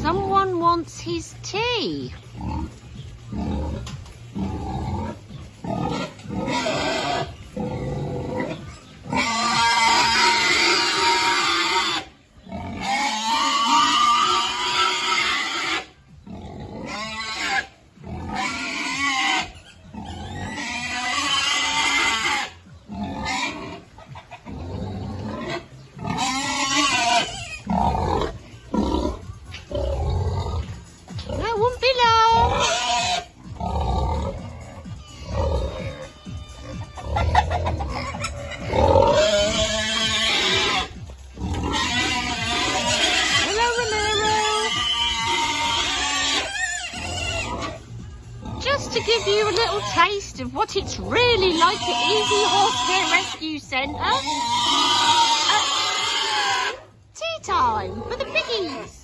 Someone wants his tea. Mm, mm. Just to give you a little taste of what it's really like at Easy Horse Care Rescue Centre. Uh, tea time for the piggies.